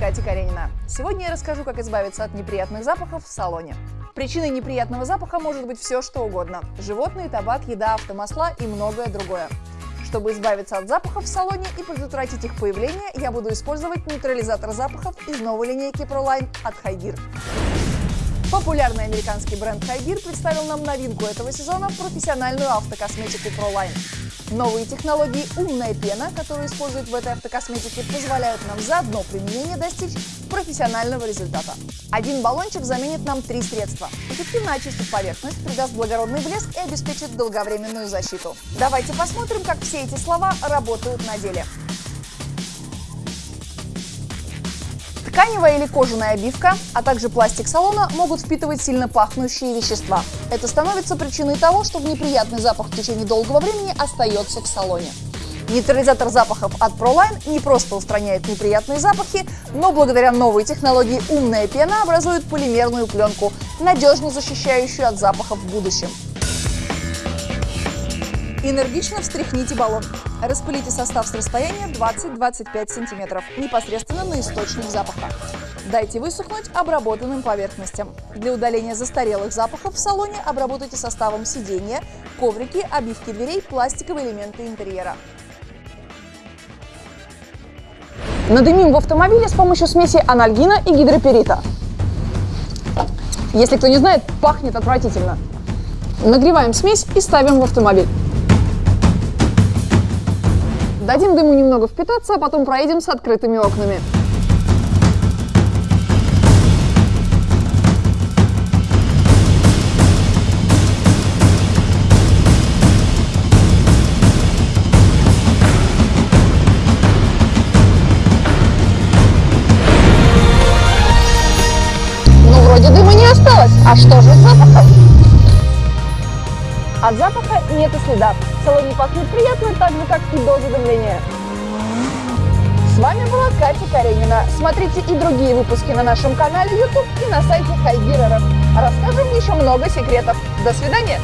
Катя Каренина. Сегодня я расскажу, как избавиться от неприятных запахов в салоне. Причиной неприятного запаха может быть все, что угодно. Животные, табак, еда, автомасла и многое другое. Чтобы избавиться от запахов в салоне и предотвратить их появление, я буду использовать нейтрализатор запахов из новой линейки ProLine от Хайгир. Популярный американский бренд Хайгир представил нам новинку этого сезона – профессиональную автокосметику ProLine. Новые технологии «Умная пена», которую используют в этой автокосметике, позволяют нам за одно применение достичь профессионального результата. Один баллончик заменит нам три средства. Эффективно очистит поверхность, придаст благородный блеск и обеспечит долговременную защиту. Давайте посмотрим, как все эти слова работают на деле. Тканевая или кожаная обивка, а также пластик салона могут впитывать сильно пахнущие вещества. Это становится причиной того, что неприятный запах в течение долгого времени остается в салоне. Нейтрализатор запахов от ProLine не просто устраняет неприятные запахи, но благодаря новой технологии умная пена образует полимерную пленку, надежно защищающую от запахов в будущем. Энергично встряхните баллон. Распылите состав с расстояния 20-25 см, непосредственно на источник запаха. Дайте высохнуть обработанным поверхностям. Для удаления застарелых запахов в салоне обработайте составом сиденья, коврики, обивки дверей, пластиковые элементы интерьера. Надымим в автомобиле с помощью смеси анальгина и гидроперита. Если кто не знает, пахнет отвратительно. Нагреваем смесь и ставим в автомобиль. Дадим дыму немного впитаться, а потом проедем с открытыми окнами. Ну, вроде дыма не осталось. А что же с запахом? От запаха нет и следа. В салоне пахнет приятно, так же, как и до задымления. С вами была Катя Каренина. Смотрите и другие выпуски на нашем канале YouTube и на сайте Хайгиреров. Расскажем еще много секретов. До свидания!